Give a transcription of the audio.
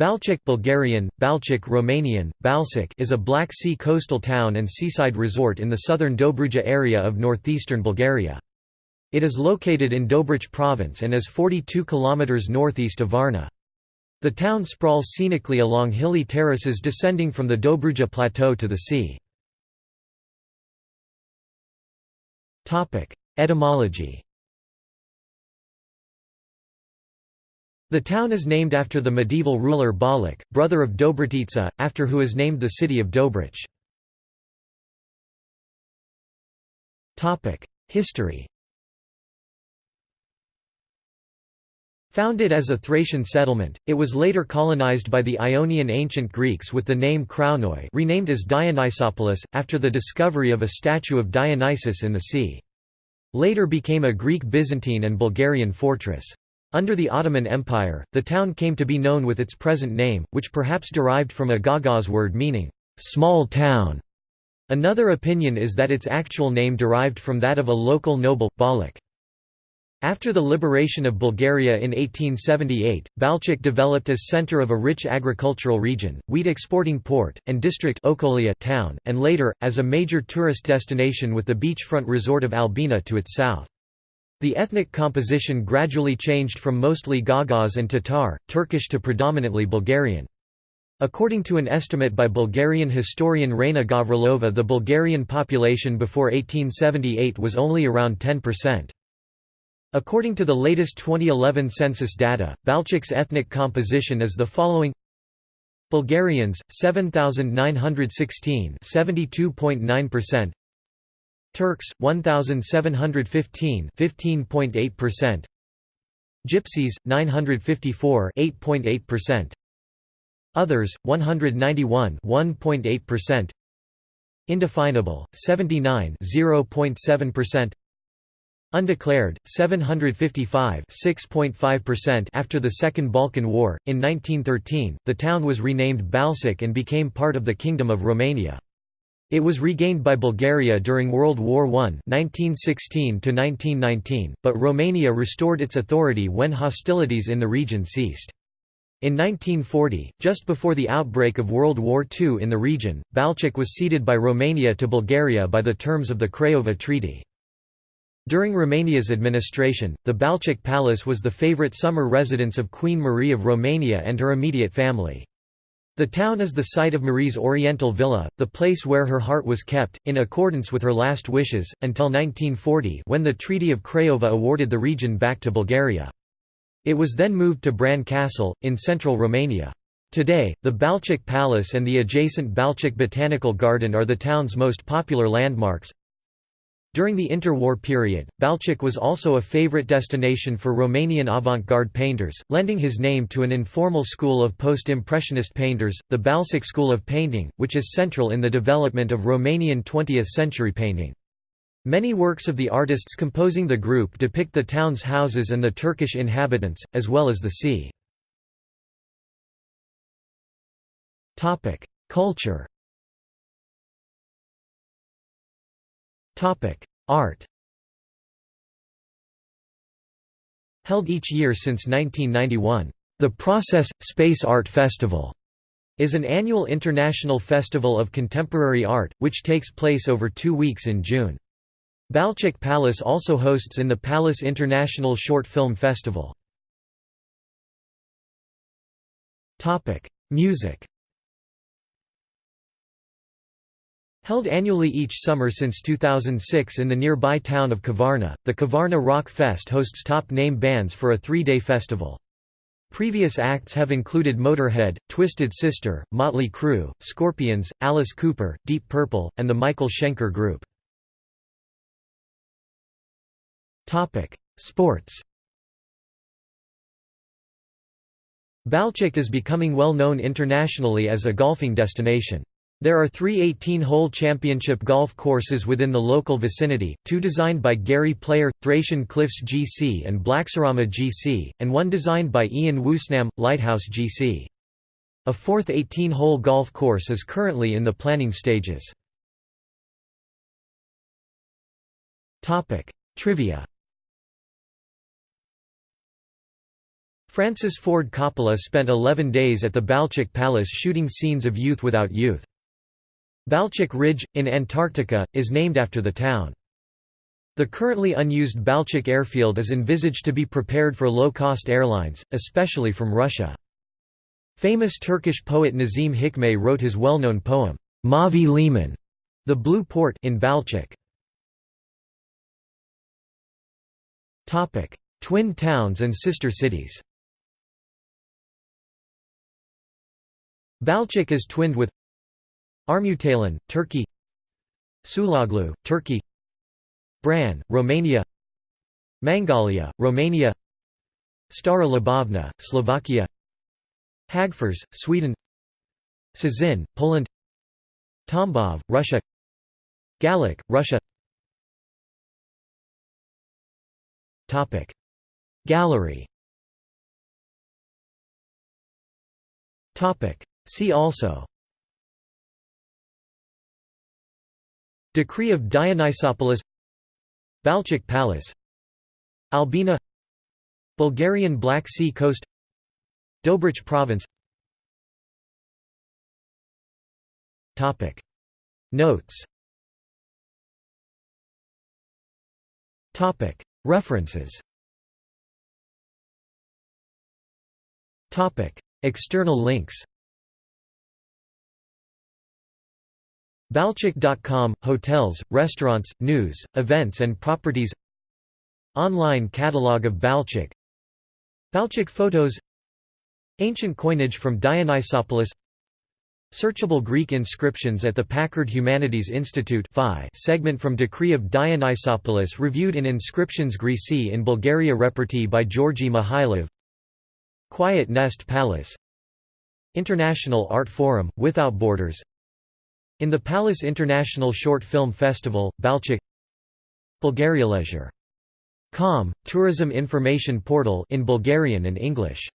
Balchik Bulgarian, Balchik Romanian, Balcic is a Black Sea coastal town and seaside resort in the southern Dobruja area of northeastern Bulgaria. It is located in Dobrich province and is 42 km northeast of Varna. The town sprawls scenically along hilly terraces descending from the Dobruja plateau to the sea. Etymology The town is named after the medieval ruler Balik, brother of Dobrotica, after who is named the city of Dobrich. History Founded as a Thracian settlement, it was later colonized by the Ionian ancient Greeks with the name Krounoi renamed as Dionysopolis, after the discovery of a statue of Dionysus in the sea. Later became a Greek Byzantine and Bulgarian fortress. Under the Ottoman Empire, the town came to be known with its present name, which perhaps derived from a Gagauz word meaning, "...small town". Another opinion is that its actual name derived from that of a local noble, Balik. After the liberation of Bulgaria in 1878, Balchik developed as center of a rich agricultural region, wheat-exporting port, and district Okolia town, and later, as a major tourist destination with the beachfront resort of Albena to its south. The ethnic composition gradually changed from mostly Gagauz and Tatar, Turkish to predominantly Bulgarian. According to an estimate by Bulgarian historian Raina Gavrilova the Bulgarian population before 1878 was only around 10%. According to the latest 2011 census data, Balchik's ethnic composition is the following Bulgarians 7916 72.9% Turks 1715 15.8% Gypsies 954 8.8% Others 191 1.8% Indefinable 79 0.7% Undeclared 755 6.5% after the Second Balkan War. In 1913 the town was renamed Balcic and became part of the Kingdom of Romania it was regained by Bulgaria during World War I 1916 but Romania restored its authority when hostilities in the region ceased. In 1940, just before the outbreak of World War II in the region, Balchik was ceded by Romania to Bulgaria by the terms of the Craiova Treaty. During Romania's administration, the Balchik Palace was the favorite summer residence of Queen Marie of Romania and her immediate family. The town is the site of Marie's Oriental Villa, the place where her heart was kept, in accordance with her last wishes, until 1940 when the Treaty of Craiova awarded the region back to Bulgaria. It was then moved to Bran Castle, in central Romania. Today, the Balchik Palace and the adjacent Balchik Botanical Garden are the town's most popular landmarks, during the interwar period, Balchik was also a favorite destination for Romanian avant-garde painters, lending his name to an informal school of post-impressionist painters, the Balcic School of Painting, which is central in the development of Romanian 20th-century painting. Many works of the artists composing the group depict the town's houses and the Turkish inhabitants, as well as the sea. Culture Art Held each year since 1991, the Process – Space Art Festival is an annual international festival of contemporary art, which takes place over two weeks in June. Balchik Palace also hosts in the Palace International Short Film Festival. Music Held annually each summer since 2006 in the nearby town of Kavarna, the Kavarna Rock Fest hosts top-name bands for a three-day festival. Previous acts have included Motorhead, Twisted Sister, Motley Crue, Scorpions, Alice Cooper, Deep Purple, and the Michael Schenker Group. Sports Balchik is becoming well known internationally as a golfing destination. There are three 18-hole championship golf courses within the local vicinity, two designed by Gary Player, Thracian Cliffs GC and BlackSeaRama GC, and one designed by Ian Woosnam, Lighthouse GC. A fourth 18-hole golf course is currently in the planning stages. Trivia Francis Ford Coppola spent 11 days at the Balchik Palace shooting scenes of Youth Without Youth. Balchik Ridge, in Antarctica, is named after the town. The currently unused Balchik airfield is envisaged to be prepared for low-cost airlines, especially from Russia. Famous Turkish poet Nazim Hikmet wrote his well-known poem, Mavi Liman, the Blue Port in Balchik. Twin towns and sister cities Balchik is twinned with Armutalan, Turkey Sulaglu, Turkey Bran, Romania Mangalia, Romania Stará Ľubovňa, Slovakia Hagfors, Sweden Szczecin, Poland Tambov, Russia Gallic, Russia Gallery See also Decree of Dionysopolis Balchik Palace Albena Bulgarian Black Sea Coast Dobrich Province. Notes. References. External links Balchik.com – Hotels, restaurants, news, events and properties. Online catalog of Balchik. Balchik photos. Ancient coinage from Dionysopolis. Searchable Greek inscriptions at the Packard Humanities Institute segment from Decree of Dionysopolis reviewed in Inscriptiones Graecae in Bulgaria Repertae by Georgi Mihailov. Quiet Nest Palace. International Art Forum, Without Borders in the Palace International Short Film Festival, Balchik Bulgarialeisure.com, tourism information portal in Bulgarian and English